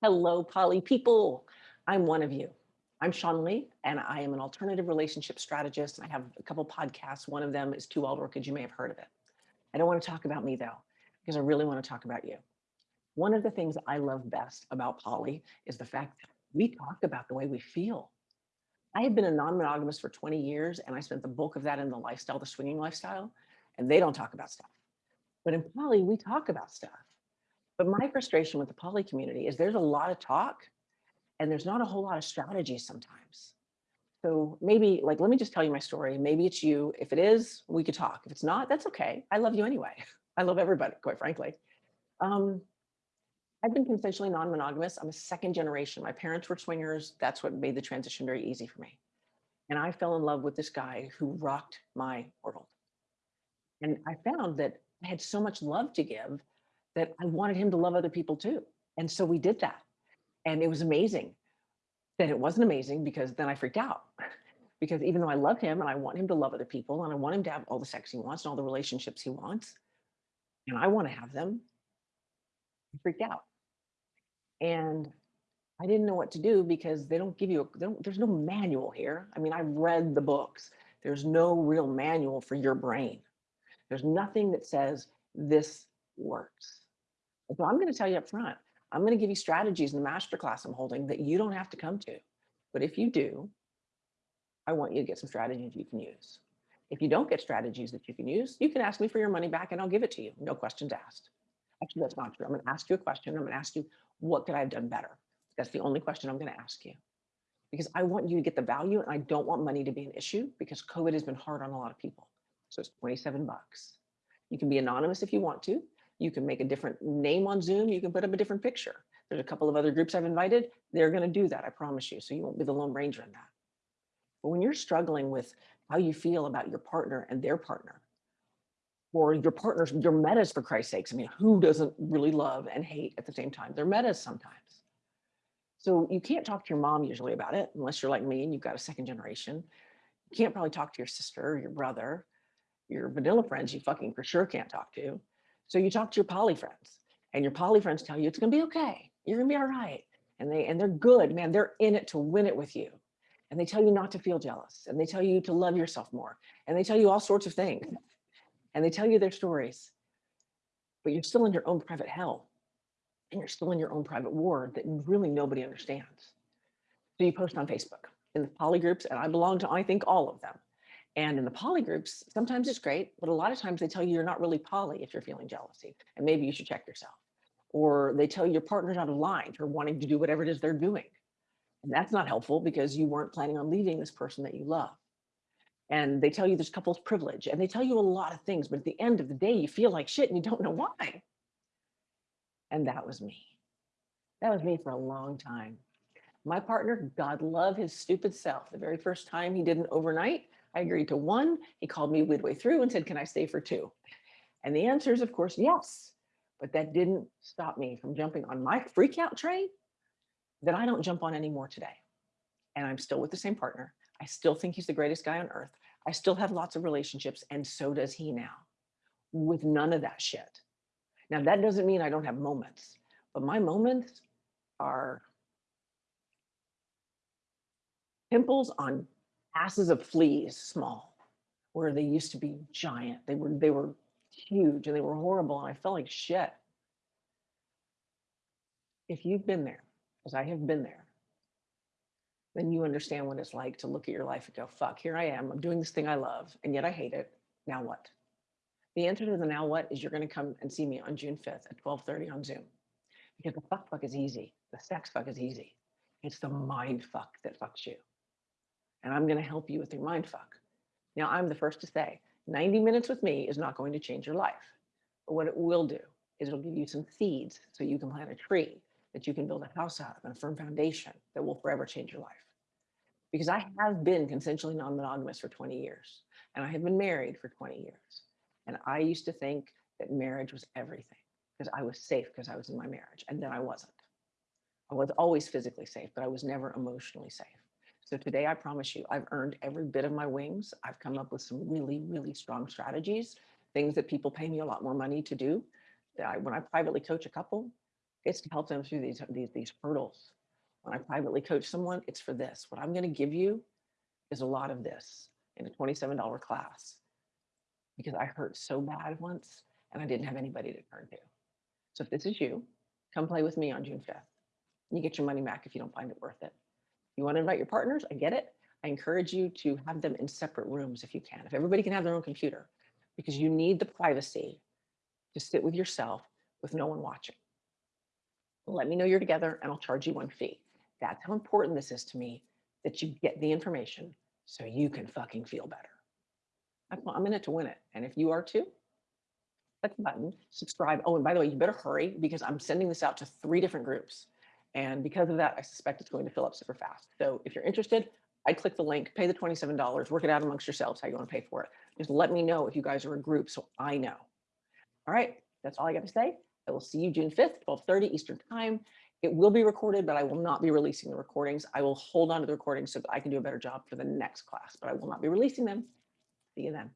Hello, poly people. I'm one of you. I'm Sean Lee, and I am an alternative relationship strategist. And I have a couple podcasts. One of them is Two Wild Orchids. You may have heard of it. I don't want to talk about me though, because I really want to talk about you. One of the things I love best about poly is the fact that we talk about the way we feel. I have been a non-monogamous for 20 years, and I spent the bulk of that in the lifestyle, the swinging lifestyle, and they don't talk about stuff. But in poly, we talk about stuff. But my frustration with the poly community is there's a lot of talk and there's not a whole lot of strategy sometimes. So maybe like, let me just tell you my story. Maybe it's you. If it is, we could talk. If it's not, that's okay. I love you anyway. I love everybody, quite frankly. Um, I've been consensually non-monogamous. I'm a second generation. My parents were swingers. That's what made the transition very easy for me. And I fell in love with this guy who rocked my world. And I found that I had so much love to give that I wanted him to love other people too. And so we did that. And it was amazing. Then it wasn't amazing because then I freaked out. because even though I love him and I want him to love other people and I want him to have all the sex he wants and all the relationships he wants, and I want to have them, I freaked out. And I didn't know what to do because they don't give you, a, don't, there's no manual here. I mean, I've read the books. There's no real manual for your brain. There's nothing that says this works. So I'm going to tell you up front, I'm going to give you strategies in the masterclass I'm holding that you don't have to come to. But if you do, I want you to get some strategies you can use. If you don't get strategies that you can use, you can ask me for your money back and I'll give it to you. No questions asked. Actually, that's not true. I'm going to ask you a question. I'm going to ask you, what could I have done better? That's the only question I'm going to ask you. Because I want you to get the value and I don't want money to be an issue because COVID has been hard on a lot of people. So it's 27 bucks. You can be anonymous if you want to. You can make a different name on Zoom. You can put up a different picture. There's a couple of other groups I've invited. They're going to do that. I promise you. So you won't be the lone ranger in that. But when you're struggling with how you feel about your partner and their partner, or your partners, your metas for Christ's sakes. I mean, who doesn't really love and hate at the same time? They're metas sometimes. So you can't talk to your mom usually about it unless you're like me and you've got a second generation. You can't probably talk to your sister or your brother, your vanilla friends you fucking for sure can't talk to. So you talk to your poly friends and your poly friends tell you it's gonna be okay. You're gonna be all right. And they and they're good, man. They're in it to win it with you. And they tell you not to feel jealous and they tell you to love yourself more. And they tell you all sorts of things. And they tell you their stories. But you're still in your own private hell. And you're still in your own private war that really nobody understands. So you post on Facebook in the poly groups, and I belong to, I think, all of them. And in the poly groups, sometimes it's great, but a lot of times they tell you you're not really poly if you're feeling jealousy, and maybe you should check yourself. Or they tell you your partner's out of line for wanting to do whatever it is they're doing. And that's not helpful because you weren't planning on leaving this person that you love. And they tell you there's couples privilege and they tell you a lot of things, but at the end of the day, you feel like shit and you don't know why. And that was me. That was me for a long time. My partner, God love his stupid self. The very first time he did an overnight, I agreed to one. He called me midway through and said, can I stay for two? And the answer is, of course, yes. But that didn't stop me from jumping on my freak out train that I don't jump on anymore today. And I'm still with the same partner. I still think he's the greatest guy on earth. I still have lots of relationships and so does he now with none of that shit. Now that doesn't mean I don't have moments, but my moments are pimples on asses of fleas small where they used to be giant. They were, they were huge and they were horrible. And I felt like shit. If you've been there, as I have been there, then you understand what it's like to look at your life and go, fuck, here I am. I'm doing this thing I love, and yet I hate it. Now what? The answer to the now what is you're going to come and see me on June 5th at 1230 on Zoom. Because the fuck fuck is easy. The sex fuck is easy. It's the mind fuck that fucks you and I'm going to help you with your mind fuck. Now, I'm the first to say 90 minutes with me is not going to change your life. But what it will do is it'll give you some seeds so you can plant a tree that you can build a house out of and a firm foundation that will forever change your life. Because I have been consensually non-monogamous for 20 years and I have been married for 20 years. And I used to think that marriage was everything because I was safe because I was in my marriage and then I wasn't. I was always physically safe, but I was never emotionally safe. So today, I promise you, I've earned every bit of my wings. I've come up with some really, really strong strategies, things that people pay me a lot more money to do. That I, when I privately coach a couple, It's to help them through these, these, these hurdles. When I privately coach someone, it's for this. What I'm going to give you is a lot of this in a $27 class because I hurt so bad once and I didn't have anybody to turn to. So if this is you, come play with me on June 5th. You get your money back if you don't find it worth it. You want to invite your partners? I get it. I encourage you to have them in separate rooms if you can. If everybody can have their own computer, because you need the privacy to sit with yourself with no one watching. Let me know you're together and I'll charge you one fee. That's how important this is to me that you get the information so you can fucking feel better. I'm in it to win it. And if you are too, click the button, subscribe. Oh, and by the way, you better hurry because I'm sending this out to three different groups. And because of that, I suspect it's going to fill up super fast. So if you're interested, I'd click the link, pay the $27, work it out amongst yourselves how you want to pay for it. Just let me know if you guys are a group so I know. All right, that's all I got to say. I will see you June 5th, 12:30 Eastern Time. It will be recorded, but I will not be releasing the recordings. I will hold on to the recordings so that I can do a better job for the next class, but I will not be releasing them. See you then.